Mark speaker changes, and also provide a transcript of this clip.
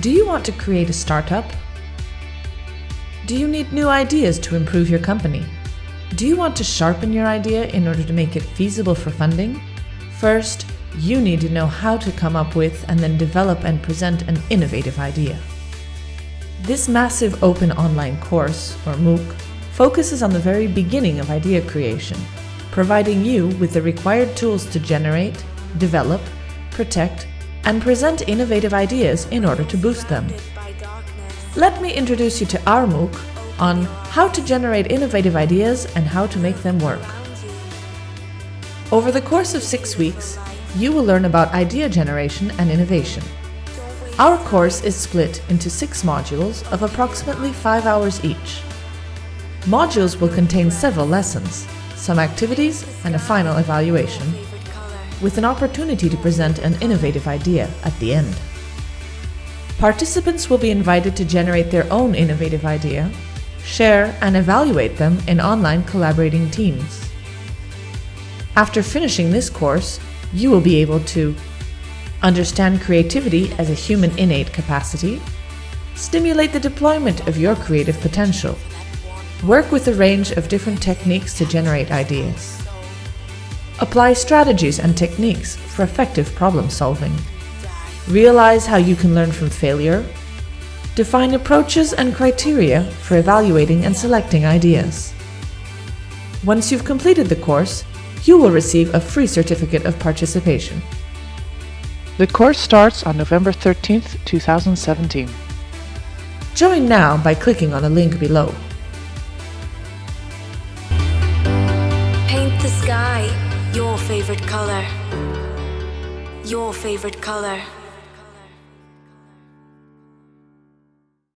Speaker 1: Do you want to create a startup? Do you need new ideas to improve your company? Do you want to sharpen your idea in order to make it feasible for funding? First, you need to know how to come up with and then develop and present an innovative idea. This massive open online course, or MOOC, focuses on the very beginning of idea creation, providing you with the required tools to generate, develop, protect, and present innovative ideas in order to boost them. Let me introduce you to our MOOC on how to generate innovative ideas and how to make them work. Over the course of six weeks, you will learn about idea generation and innovation. Our course is split into six modules of approximately five hours each. Modules will contain several lessons, some activities and a final evaluation, with an opportunity to present an innovative idea at the end. Participants will be invited to generate their own innovative idea, share and evaluate them in online collaborating teams. After finishing this course, you will be able to understand creativity as a human innate capacity, stimulate the deployment of your creative potential, work with a range of different techniques to generate ideas, apply strategies and techniques for effective problem solving, realize how you can learn from failure, define approaches and criteria for evaluating and selecting ideas. Once you've completed the course, you will receive a free certificate of participation.
Speaker 2: The course starts on November 13th, 2017.
Speaker 1: Join now by clicking on the link below.
Speaker 3: Paint the sky your favorite color. Your favorite color.